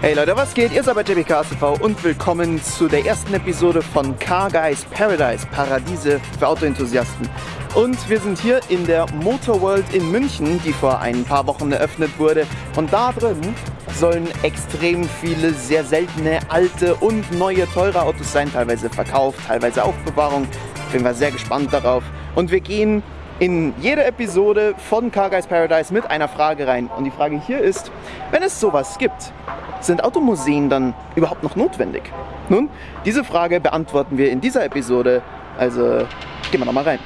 Hey Leute, was geht? Ihr seid bei JBKSV und willkommen zu der ersten Episode von Car Guys Paradise, Paradiese für Autoenthusiasten. Und wir sind hier in der Motor World in München, die vor ein paar Wochen eröffnet wurde. Und da drin sollen extrem viele sehr seltene, alte und neue, teure Autos sein, teilweise verkauft, teilweise Aufbewahrung. Bin mal sehr gespannt darauf. Und wir gehen in jede Episode von Car Guys Paradise mit einer Frage rein. Und die Frage hier ist, wenn es sowas gibt, sind Automuseen dann überhaupt noch notwendig? Nun, diese Frage beantworten wir in dieser Episode. Also gehen wir noch mal rein.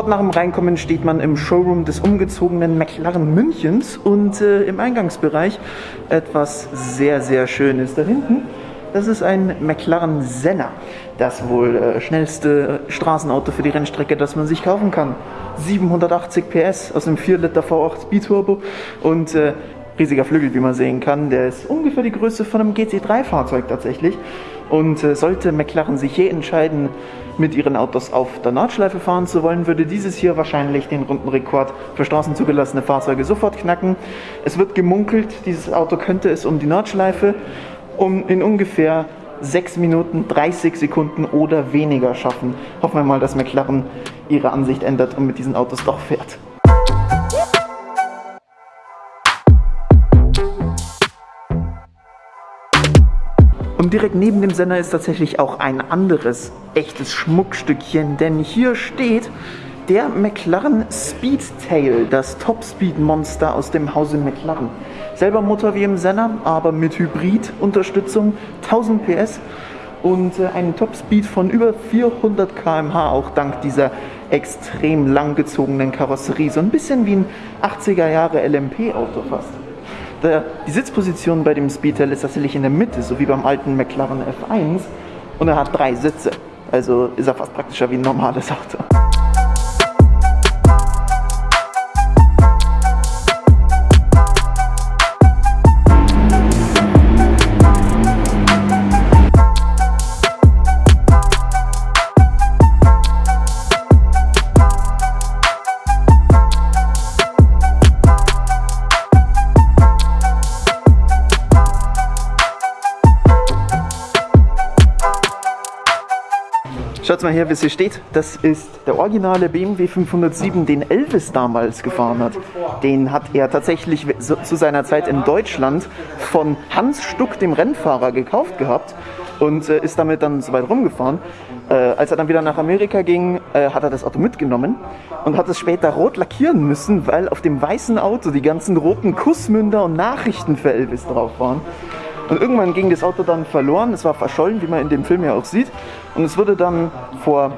Sofort nach dem Reinkommen steht man im Showroom des umgezogenen McLaren Münchens und äh, im Eingangsbereich etwas sehr, sehr Schönes da hinten. Das ist ein McLaren Senna, das wohl äh, schnellste Straßenauto für die Rennstrecke, das man sich kaufen kann. 780 PS aus dem 4 Liter V8 Biturbo und äh, riesiger Flügel, wie man sehen kann. Der ist ungefähr die Größe von einem GC3-Fahrzeug tatsächlich. Und äh, sollte McLaren sich je entscheiden, mit ihren Autos auf der Nordschleife fahren zu wollen, würde dieses hier wahrscheinlich den Rundenrekord für straßenzugelassene Fahrzeuge sofort knacken. Es wird gemunkelt, dieses Auto könnte es um die Nordschleife um in ungefähr 6 Minuten 30 Sekunden oder weniger schaffen. Hoffen wir mal, dass McLaren ihre Ansicht ändert und mit diesen Autos doch fährt. Und direkt neben dem Sender ist tatsächlich auch ein anderes echtes Schmuckstückchen, denn hier steht der McLaren Speedtail, das Top-Speed-Monster aus dem Hause McLaren. Selber Motor wie im Senna, aber mit Hybrid-Unterstützung, 1000 PS und äh, einen Top-Speed von über 400 km/h, auch dank dieser extrem langgezogenen Karosserie. So ein bisschen wie ein 80er Jahre LMP-Auto fast. Der, die Sitzposition bei dem Speedtail ist tatsächlich in der Mitte, so wie beim alten McLaren F1. Und er hat drei Sitze. Also ist er fast praktischer wie ein normales Auto. Schaut mal her, wie es hier steht. Das ist der originale BMW 507, den Elvis damals gefahren hat. Den hat er tatsächlich zu seiner Zeit in Deutschland von Hans Stuck, dem Rennfahrer, gekauft gehabt und äh, ist damit dann so weit rumgefahren. Äh, als er dann wieder nach Amerika ging, äh, hat er das Auto mitgenommen und hat es später rot lackieren müssen, weil auf dem weißen Auto die ganzen roten Kussmünder und Nachrichten für Elvis drauf waren. Und irgendwann ging das Auto dann verloren, es war verschollen, wie man in dem Film ja auch sieht. Und es wurde dann vor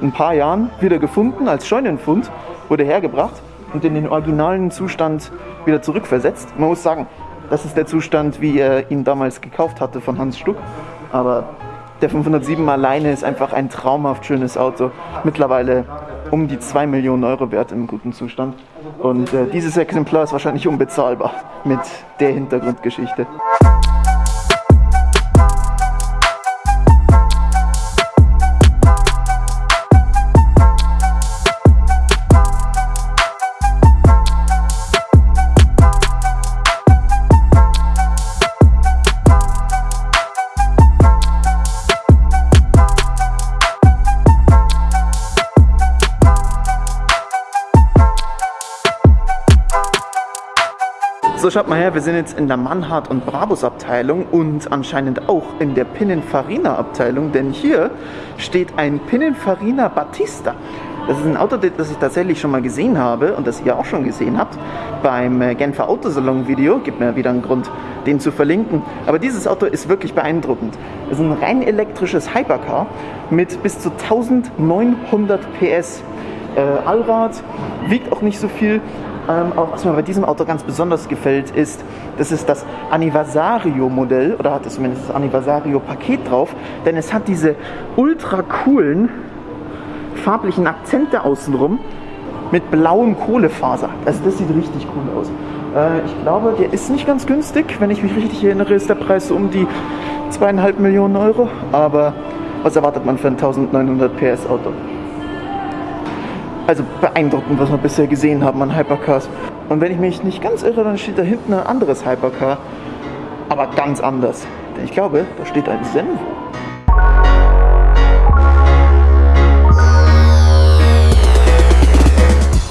ein paar Jahren wieder gefunden als Scheunenfund, wurde hergebracht und in den originalen Zustand wieder zurückversetzt. Man muss sagen, das ist der Zustand, wie er ihn damals gekauft hatte von Hans Stuck. Aber der 507 alleine ist einfach ein traumhaft schönes Auto. Mittlerweile um die 2 Millionen Euro wert im guten Zustand. Und äh, dieses Exemplar ist wahrscheinlich unbezahlbar mit der Hintergrundgeschichte. So, schaut mal her, wir sind jetzt in der Mannhardt und Brabus Abteilung und anscheinend auch in der Pininfarina Abteilung, denn hier steht ein Pininfarina Battista. Das ist ein Auto, das ich tatsächlich schon mal gesehen habe und das ihr auch schon gesehen habt beim äh, Genfer Autosalon Video. Gibt mir wieder einen Grund, den zu verlinken. Aber dieses Auto ist wirklich beeindruckend. Es ist ein rein elektrisches Hypercar mit bis zu 1900 PS. Äh, Allrad, wiegt auch nicht so viel, ähm, auch was mir bei diesem Auto ganz besonders gefällt, ist, das ist das Anniversario-Modell, oder hat es zumindest das Anniversario-Paket drauf, denn es hat diese ultra coolen farblichen Akzente außenrum mit blauem Kohlefaser. Also das sieht richtig cool aus. Äh, ich glaube, der ist nicht ganz günstig. Wenn ich mich richtig erinnere, ist der Preis um die zweieinhalb Millionen Euro. Aber was erwartet man für ein 1900 PS Auto? Also beeindruckend, was wir bisher gesehen haben an Hypercars. Und wenn ich mich nicht ganz irre, dann steht da hinten ein anderes Hypercar. Aber ganz anders. Denn ich glaube, da steht ein Senvo.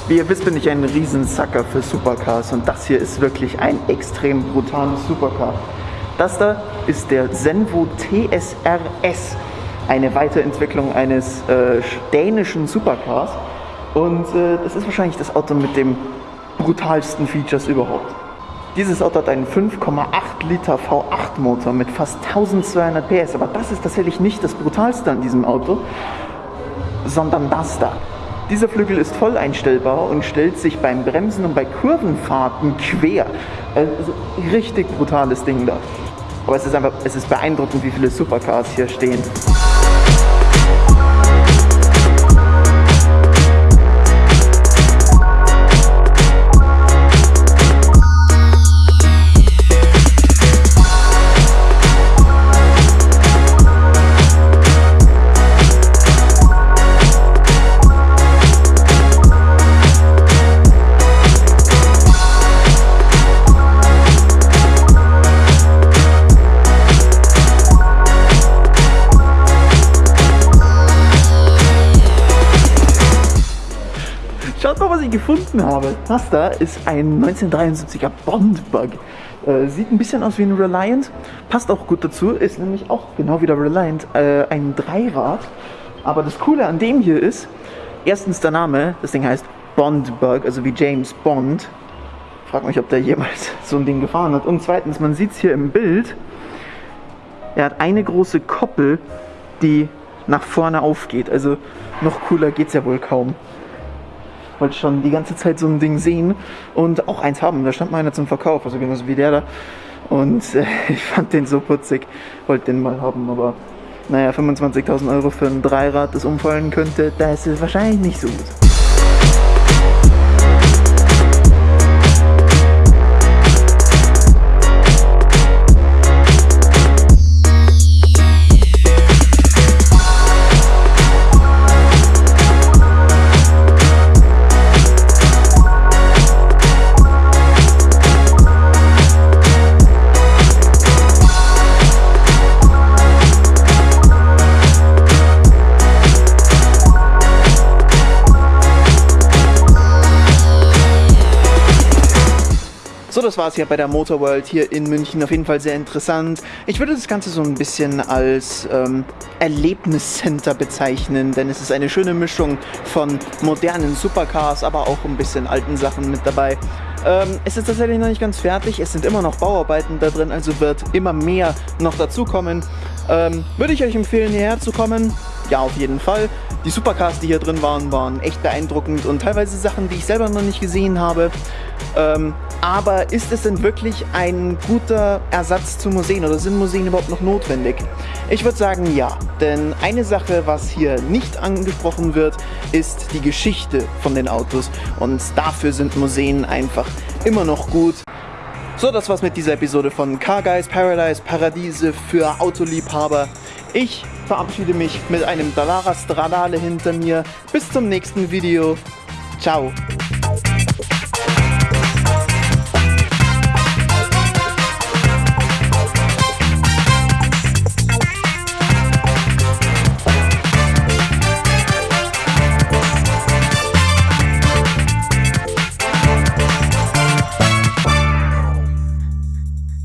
Wie ihr wisst, bin ich ein Riesensacker für Supercars und das hier ist wirklich ein extrem brutales Supercar. Das da ist der Senvo TSRS, eine Weiterentwicklung eines äh, dänischen Supercars und äh, das ist wahrscheinlich das Auto mit dem brutalsten Features überhaupt. Dieses Auto hat einen 5,8 Liter V8 Motor mit fast 1200 PS, aber das ist tatsächlich nicht das brutalste an diesem Auto, sondern das da. Dieser Flügel ist voll einstellbar und stellt sich beim Bremsen und bei Kurvenfahrten quer. Also richtig brutales Ding da. Aber es ist einfach, es ist beeindruckend, wie viele Supercars hier stehen. Gefunden habe. Das da ist ein 1973er Bond-Bug. Äh, sieht ein bisschen aus wie ein Reliant, passt auch gut dazu, ist nämlich auch genau wie der Reliant äh, ein Dreirad. Aber das Coole an dem hier ist, erstens der Name, das Ding heißt Bond-Bug, also wie James Bond. Frag mich, ob der jemals so ein Ding gefahren hat. Und zweitens, man sieht es hier im Bild, er hat eine große Koppel, die nach vorne aufgeht. Also noch cooler geht es ja wohl kaum wollte schon die ganze Zeit so ein Ding sehen und auch eins haben. Da stand mal einer zum Verkauf, also genauso wie der da. Und äh, ich fand den so putzig, wollte den mal haben, aber naja, 25.000 Euro für ein Dreirad, das umfallen könnte, das ist wahrscheinlich nicht so gut. Das war es hier bei der Motorworld hier in München. Auf jeden Fall sehr interessant. Ich würde das Ganze so ein bisschen als ähm, Erlebniscenter bezeichnen, denn es ist eine schöne Mischung von modernen Supercars, aber auch ein bisschen alten Sachen mit dabei. Ähm, es ist tatsächlich noch nicht ganz fertig, es sind immer noch Bauarbeiten da drin, also wird immer mehr noch dazukommen. Ähm, würde ich euch empfehlen, hierher zu kommen? Ja, auf jeden Fall. Die Supercars, die hier drin waren, waren echt beeindruckend und teilweise Sachen, die ich selber noch nicht gesehen habe. Ähm, aber ist es denn wirklich ein guter Ersatz zu Museen oder sind Museen überhaupt noch notwendig? Ich würde sagen ja, denn eine Sache, was hier nicht angesprochen wird, ist die Geschichte von den Autos und dafür sind Museen einfach immer noch gut. So, das war's mit dieser Episode von Car Guys Paradise, Paradiese für Autoliebhaber. Ich verabschiede mich mit einem Dallara Stradale hinter mir. Bis zum nächsten Video. Ciao.